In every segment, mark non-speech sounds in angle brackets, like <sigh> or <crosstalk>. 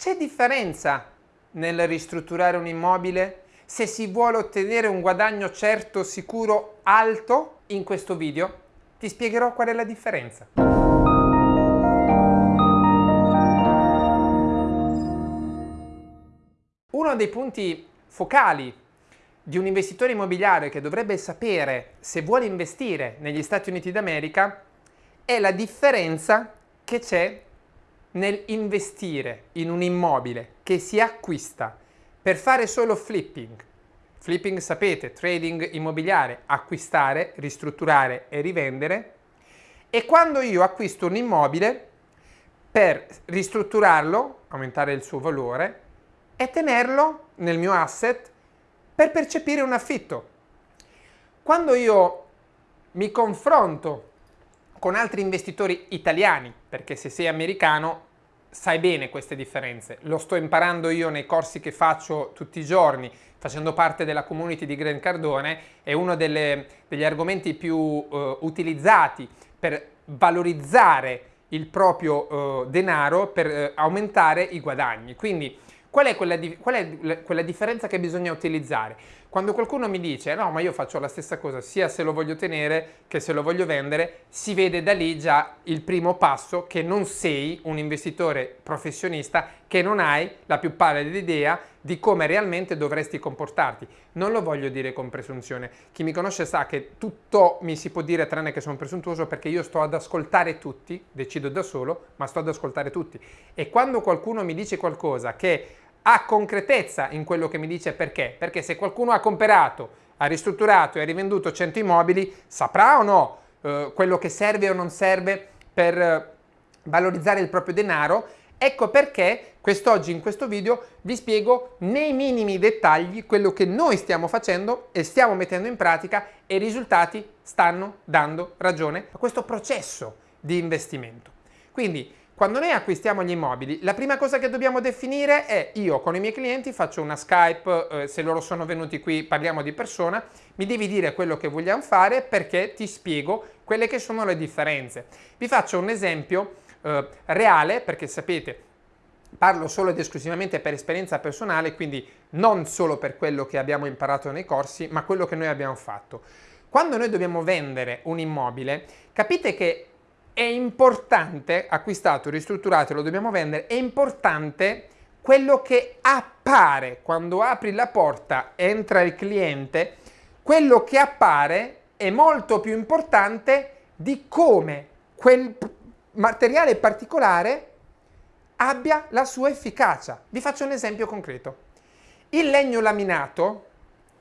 C'è differenza nel ristrutturare un immobile se si vuole ottenere un guadagno certo, sicuro, alto? In questo video ti spiegherò qual è la differenza. Uno dei punti focali di un investitore immobiliare che dovrebbe sapere se vuole investire negli Stati Uniti d'America è la differenza che c'è nel investire in un immobile che si acquista per fare solo flipping. Flipping sapete, trading immobiliare, acquistare, ristrutturare e rivendere. E quando io acquisto un immobile per ristrutturarlo, aumentare il suo valore e tenerlo nel mio asset per percepire un affitto. Quando io mi confronto con altri investitori italiani, perché se sei americano sai bene queste differenze, lo sto imparando io nei corsi che faccio tutti i giorni, facendo parte della community di Grant Cardone, è uno delle, degli argomenti più uh, utilizzati per valorizzare il proprio uh, denaro, per uh, aumentare i guadagni. Quindi Qual è, quella, qual è quella differenza che bisogna utilizzare? Quando qualcuno mi dice no ma io faccio la stessa cosa sia se lo voglio tenere che se lo voglio vendere, si vede da lì già il primo passo che non sei un investitore professionista, che non hai la più pallida idea di come realmente dovresti comportarti. Non lo voglio dire con presunzione. Chi mi conosce sa che tutto mi si può dire tranne che sono presuntuoso perché io sto ad ascoltare tutti, decido da solo, ma sto ad ascoltare tutti. E quando qualcuno mi dice qualcosa che ha concretezza in quello che mi dice perché? Perché se qualcuno ha comprato, ha ristrutturato e ha rivenduto 100 immobili, saprà o no eh, quello che serve o non serve per eh, valorizzare il proprio denaro Ecco perché quest'oggi in questo video vi spiego nei minimi dettagli quello che noi stiamo facendo e stiamo mettendo in pratica e i risultati stanno dando ragione a questo processo di investimento. Quindi quando noi acquistiamo gli immobili, la prima cosa che dobbiamo definire è io con i miei clienti faccio una Skype, eh, se loro sono venuti qui parliamo di persona, mi devi dire quello che vogliamo fare perché ti spiego quelle che sono le differenze. Vi faccio un esempio eh, reale, perché sapete, parlo solo ed esclusivamente per esperienza personale, quindi non solo per quello che abbiamo imparato nei corsi, ma quello che noi abbiamo fatto. Quando noi dobbiamo vendere un immobile, capite che è importante, acquistato, ristrutturato, lo dobbiamo vendere, è importante quello che appare quando apri la porta, entra il cliente, quello che appare è molto più importante di come quel materiale particolare abbia la sua efficacia. Vi faccio un esempio concreto. Il legno laminato,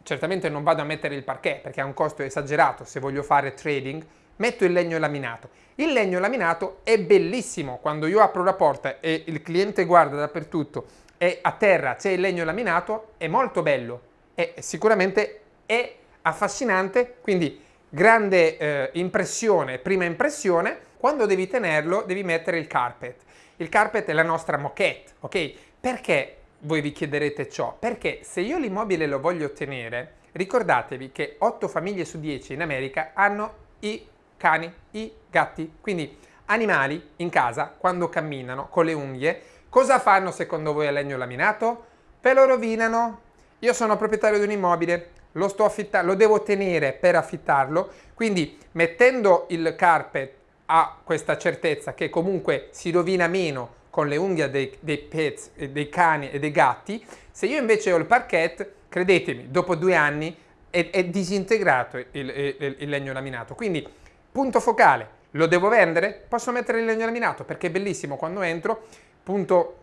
certamente non vado a mettere il parquet perché ha un costo esagerato se voglio fare trading, metto il legno laminato. Il legno laminato è bellissimo, quando io apro la porta e il cliente guarda dappertutto e a terra c'è il legno laminato, è molto bello e sicuramente è affascinante, quindi grande eh, impressione, prima impressione, quando devi tenerlo devi mettere il carpet. Il carpet è la nostra moquette, ok? Perché voi vi chiederete ciò? Perché se io l'immobile lo voglio ottenere, ricordatevi che 8 famiglie su 10 in America hanno i cani, i gatti, quindi animali in casa quando camminano con le unghie, cosa fanno secondo voi a legno laminato? Ve lo rovinano. Io sono proprietario di un immobile, lo, sto affittando, lo devo tenere per affittarlo, quindi mettendo il carpet ha questa certezza che comunque si rovina meno con le unghie dei, dei pets, dei cani e dei gatti, se io invece ho il parquet, credetemi, dopo due anni è, è disintegrato il, il, il, legno laminato. Quindi, punto focale, lo devo vendere? Posso mettere il legno laminato perché è bellissimo quando entro. Punto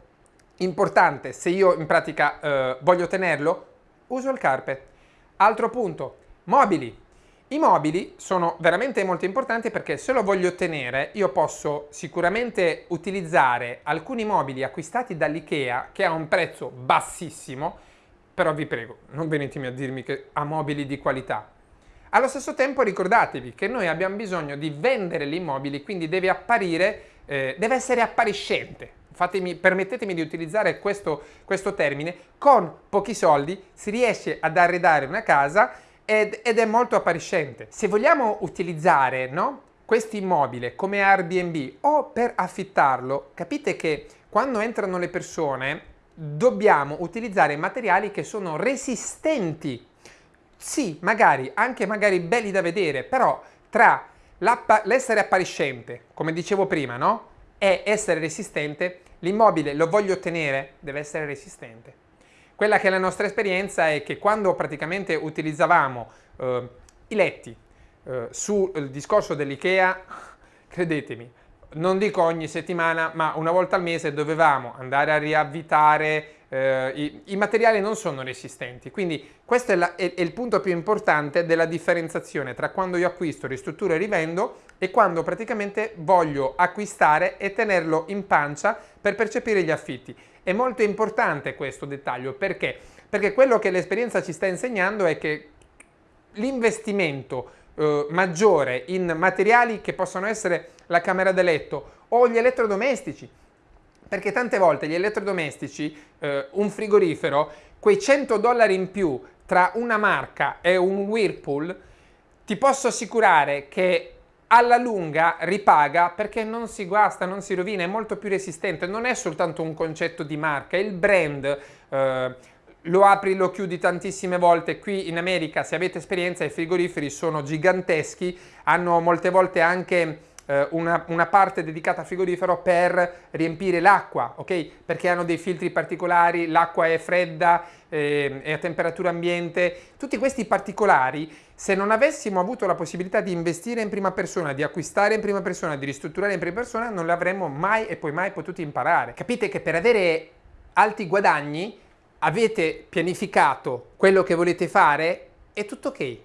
importante, se io in pratica eh, voglio tenerlo, uso il carpet. Altro punto, mobili. I mobili sono veramente molto importanti perché se lo voglio ottenere io posso sicuramente utilizzare alcuni mobili acquistati dall'IKEA che ha un prezzo bassissimo, però vi prego non venitemi a dirmi che ha mobili di qualità. Allo stesso tempo ricordatevi che noi abbiamo bisogno di vendere gli immobili, quindi deve apparire, eh, deve essere appariscente. Fatemi, permettetemi di utilizzare questo, questo termine, con pochi soldi si riesce ad arredare una casa ed, ed è molto appariscente. Se vogliamo utilizzare no, questo immobile come Airbnb o per affittarlo, capite che quando entrano le persone dobbiamo utilizzare materiali che sono resistenti. Sì, magari, anche magari belli da vedere, però tra l'essere appariscente, come dicevo prima, no? E essere resistente, l'immobile lo voglio ottenere, deve essere resistente. Quella che è la nostra esperienza è che quando praticamente utilizzavamo eh, i letti eh, sul discorso dell'IKEA, <laughs> credetemi, non dico ogni settimana, ma una volta al mese dovevamo andare a riavvitare, eh, i, i, materiali non sono resistenti, quindi questo è, la, è, è, il punto più importante della differenziazione tra quando io acquisto, ristrutturo e rivendo e quando praticamente voglio acquistare e tenerlo in pancia per percepire gli affitti. È molto importante questo dettaglio perché? Perché quello che l'esperienza ci sta insegnando è che l'investimento eh, maggiore in materiali che possono essere la camera da letto o gli elettrodomestici, perché tante volte gli elettrodomestici, eh, un frigorifero, quei 100 dollari in più tra una marca e un Whirlpool, ti posso assicurare che alla lunga ripaga perché non si guasta, non si rovina, è molto più resistente, non è soltanto un concetto di marca, il brand eh, lo apri, lo chiudi tantissime volte, qui in America se avete esperienza i frigoriferi sono giganteschi, hanno molte volte anche una, una, parte dedicata al frigorifero per riempire l'acqua, ok? Perché hanno dei filtri particolari, l'acqua è fredda, eh, è a temperatura ambiente, tutti questi particolari, se non avessimo avuto la possibilità di investire in prima persona, di acquistare in prima persona, di ristrutturare in prima persona, non li avremmo mai e poi mai potuti imparare. Capite che per avere alti guadagni avete pianificato quello che volete fare, è tutto ok.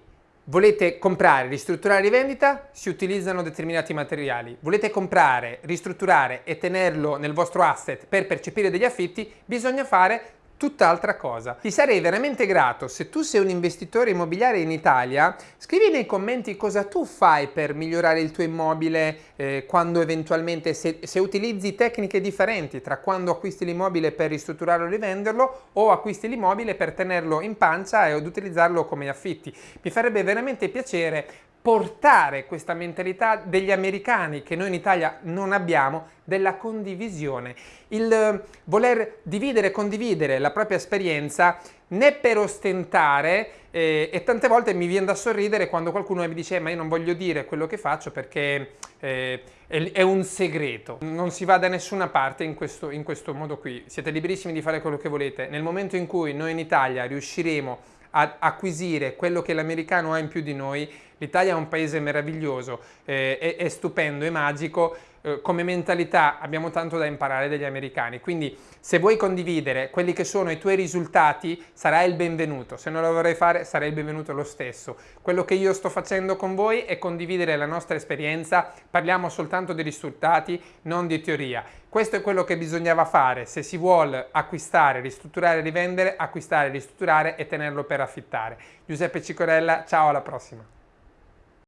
Volete comprare, ristrutturare rivendita? Si utilizzano determinati materiali. Volete comprare, ristrutturare e tenerlo nel vostro asset per percepire degli affitti? Bisogna fare tutt'altra cosa. Ti sarei veramente grato se tu sei un investitore immobiliare in Italia, scrivi nei commenti cosa tu fai per migliorare il tuo immobile eh, quando eventualmente, se, se, utilizzi tecniche differenti tra quando acquisti l'immobile per ristrutturarlo e rivenderlo o acquisti l'immobile per tenerlo in pancia e utilizzarlo come affitti. Mi farebbe veramente piacere portare questa mentalità degli americani che noi in Italia non abbiamo della condivisione, il eh, voler dividere e condividere la propria esperienza né per ostentare eh, e tante volte mi viene da sorridere quando qualcuno mi dice eh, ma io non voglio dire quello che faccio perché eh, è, è, un segreto, non si va da nessuna parte in questo, in questo modo qui, siete liberissimi di fare quello che volete, nel momento in cui noi in Italia riusciremo a acquisire quello che l'americano ha in più di noi, l'Italia è un paese meraviglioso, eh, è, è stupendo, è magico, eh, come mentalità abbiamo tanto da imparare dagli americani, quindi se vuoi condividere quelli che sono i tuoi risultati sarai il benvenuto, se non lo vorrei fare sarai il benvenuto lo stesso. Quello che io sto facendo con voi è condividere la nostra esperienza, parliamo soltanto di risultati, non di teoria. Questo è quello che bisognava fare se si vuole acquistare, ristrutturare, rivendere, acquistare, ristrutturare e tenerlo per affittare. Giuseppe Cicorella, ciao alla prossima!